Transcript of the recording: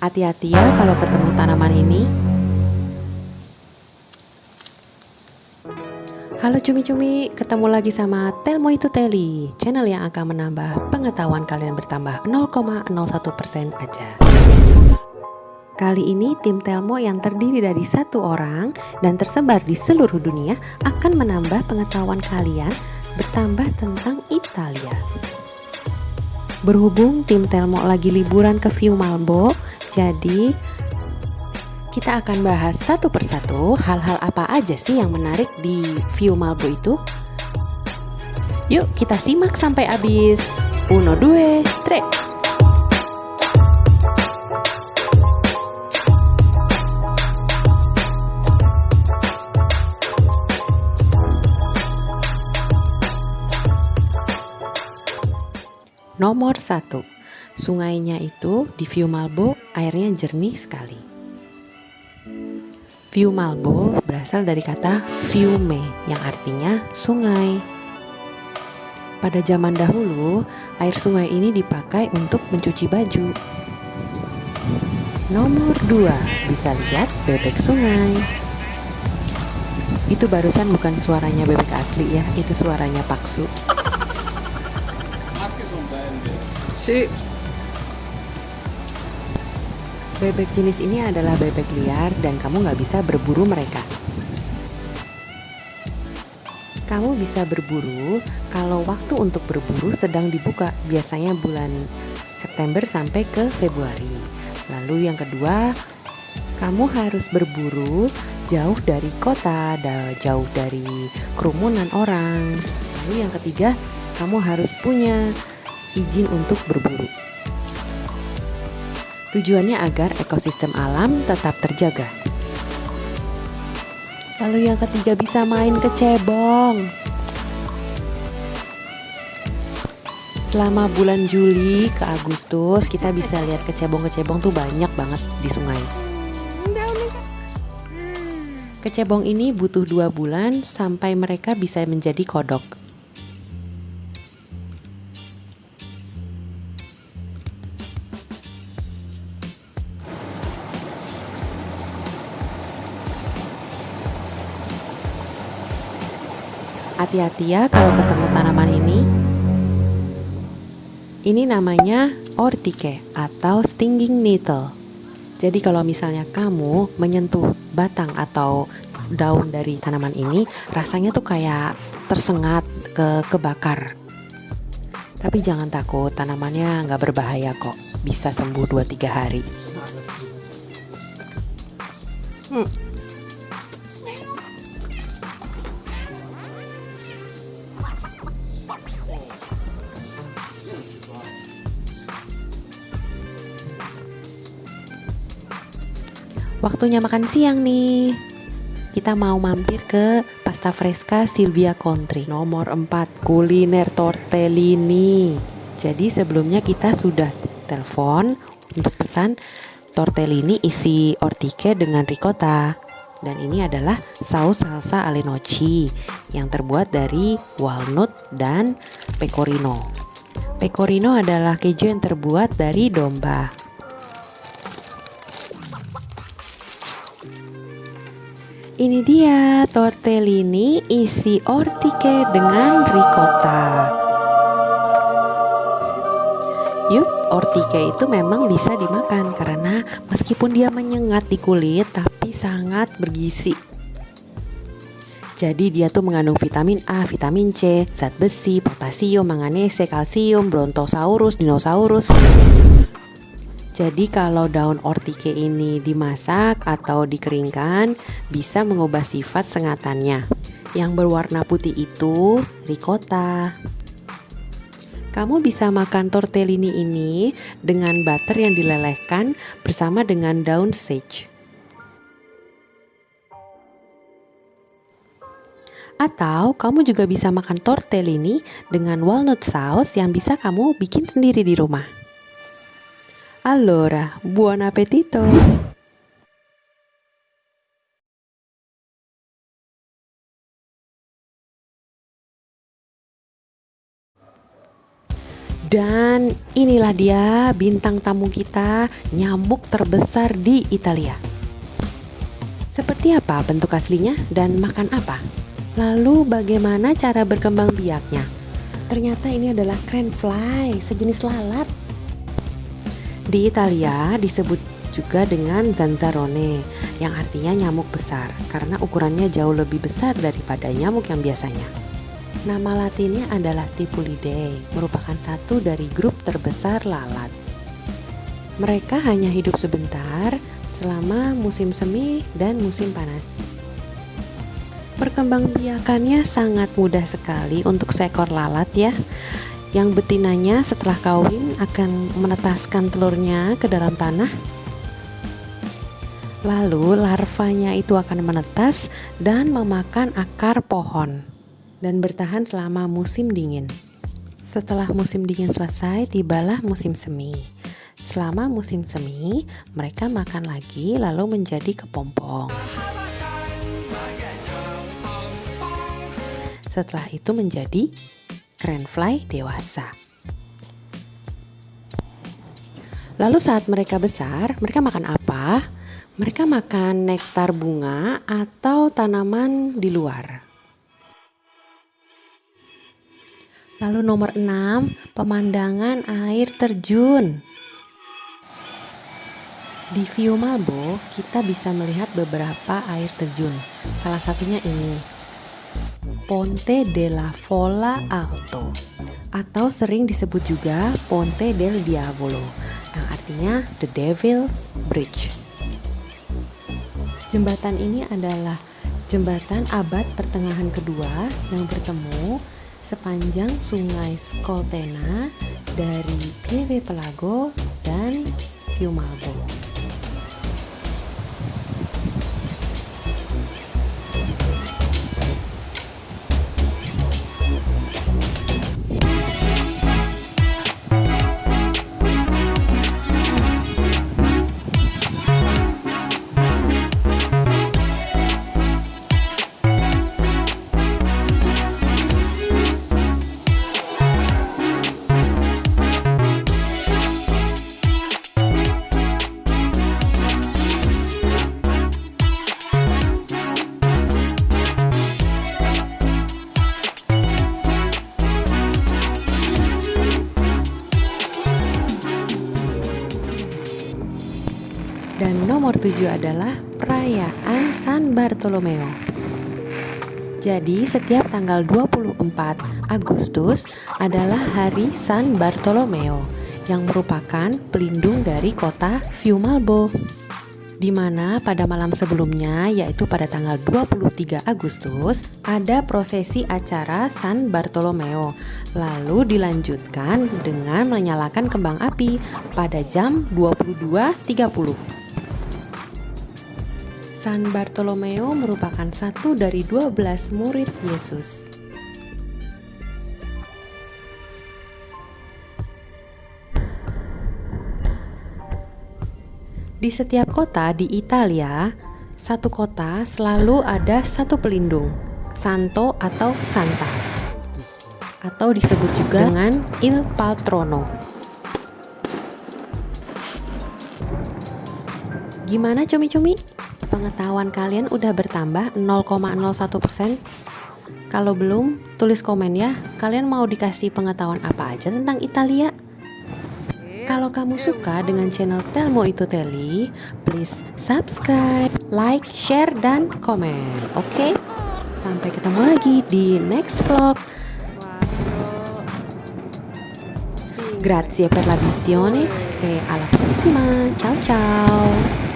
Hati-hati ya kalau ketemu tanaman ini. Halo cumi-cumi, ketemu lagi sama Telmo itu Teli, channel yang akan menambah pengetahuan kalian bertambah 0,01% aja. Kali ini tim Telmo yang terdiri dari satu orang dan tersebar di seluruh dunia akan menambah pengetahuan kalian bertambah tentang Italia. Berhubung tim Telmo lagi liburan ke View Malbo, jadi kita akan bahas satu persatu hal-hal apa aja sih yang menarik di View Malbo itu. Yuk kita simak sampai habis. Uno, due, tre. Nomor satu, sungainya itu di View Malbo airnya jernih sekali. View Malbo berasal dari kata fiume yang artinya sungai. Pada zaman dahulu, air sungai ini dipakai untuk mencuci baju. Nomor 2, bisa lihat bebek sungai. Itu barusan bukan suaranya bebek asli ya, itu suaranya paksu. Si Bebek jenis ini adalah bebek liar dan kamu nggak bisa berburu mereka. Kamu bisa berburu kalau waktu untuk berburu sedang dibuka, biasanya bulan September sampai ke Februari. Lalu yang kedua, kamu harus berburu jauh dari kota, jauh dari kerumunan orang. Lalu yang ketiga, kamu harus punya izin untuk berburu. Tujuannya agar ekosistem alam tetap terjaga. Lalu yang ketiga bisa main kecebong. Selama bulan Juli ke Agustus kita bisa lihat kecebong-kecebong tuh banyak banget di sungai. Kecebong ini butuh dua bulan sampai mereka bisa menjadi kodok. Hati-hati ya kalau ketemu tanaman ini. Ini namanya ortike atau stinging needle. Jadi kalau misalnya kamu menyentuh batang atau daun dari tanaman ini, rasanya tuh kayak tersengat ke kebakar. Tapi jangan takut, tanamannya nggak berbahaya kok. Bisa sembuh 2-3 hari. Hmm. Waktunya makan siang nih. Kita mau mampir ke Pasta Fresca Silvia Contri nomor 4 kuliner tortellini. Jadi sebelumnya kita sudah telepon untuk pesan tortellini isi ortike dengan ricotta. Dan ini adalah saus salsa alle noci yang terbuat dari walnut dan pecorino. Pecorino adalah keju yang terbuat dari domba. Ini dia tortellini isi ortike dengan ricotta. Yup, ortike itu memang bisa dimakan karena meskipun dia menyengat di kulit tapi sangat bergizi. Jadi dia tuh mengandung vitamin A, vitamin C, zat besi, potasium, manganese, kalsium, brontosaurus, dinosaurus. Jadi kalau daun ortike ini dimasak atau dikeringkan bisa mengubah sifat sengatannya. Yang berwarna putih itu ricotta. Kamu bisa makan tortellini ini dengan butter yang dilelehkan bersama dengan daun sage. Atau kamu juga bisa makan tortellini dengan walnut sauce yang bisa kamu bikin sendiri di rumah. Allora, buon appetito! Dan inilah dia bintang tamu kita, nyamuk terbesar di Italia. Seperti apa bentuk aslinya dan makan apa? Lalu bagaimana cara berkembang biaknya? Ternyata ini adalah crane fly, sejenis lalat. Di Italia disebut juga dengan zanzarone yang artinya nyamuk besar karena ukurannya jauh lebih besar daripada nyamuk yang biasanya. Nama latinnya adalah Tipulidae, merupakan satu dari grup terbesar lalat. Mereka hanya hidup sebentar selama musim semi dan musim panas. Perkembangbiakannya sangat mudah sekali untuk seekor lalat ya. Yang betinanya setelah kawin akan menetaskan telurnya ke dalam tanah Lalu larvanya itu akan menetas dan memakan akar pohon dan bertahan selama musim dingin. Setelah musim dingin selesai, tibalah musim semi. Selama musim semi, mereka makan lagi lalu menjadi kepompong. Setelah itu menjadi fly dewasa. Lalu saat mereka besar, mereka makan apa? Mereka makan nektar bunga atau tanaman di luar. Lalu nomor 6, pemandangan air terjun. Di View Malbo, kita bisa melihat beberapa air terjun. Salah satunya ini. Ponte della Folla Alto atau sering disebut juga Ponte del Diavolo yang artinya The Devil's Bridge. Jembatan ini adalah jembatan abad pertengahan kedua yang bertemu sepanjang sungai Skoltena dari Pieve Pelago dan Fiumalbo. Nomor tujuh adalah perayaan San Bartolomeo. Jadi setiap tanggal 24 Agustus adalah hari San Bartolomeo yang merupakan pelindung dari kota Fiumalbo di mana pada malam sebelumnya yaitu pada tanggal 23 Agustus ada prosesi acara San Bartolomeo lalu dilanjutkan dengan menyalakan kembang api pada jam 22.30 San Bartolomeo merupakan satu dari dua belas murid Yesus. Di setiap kota di Italia, satu kota selalu ada satu pelindung, santo atau santa, atau disebut juga dengan il patrono. Gimana cumi-cumi? Pengetahuan kalian udah bertambah 0,01%? Kalau belum, tulis komen ya. Kalian mau dikasih pengetahuan apa aja tentang Italia? Kalau kamu suka dengan channel Telmo Itu Teli, please subscribe, like, share, dan komen. Oke? Okay? Sampai ketemu lagi di next vlog. Grazie per la visione e alla prossima. Ciao ciao.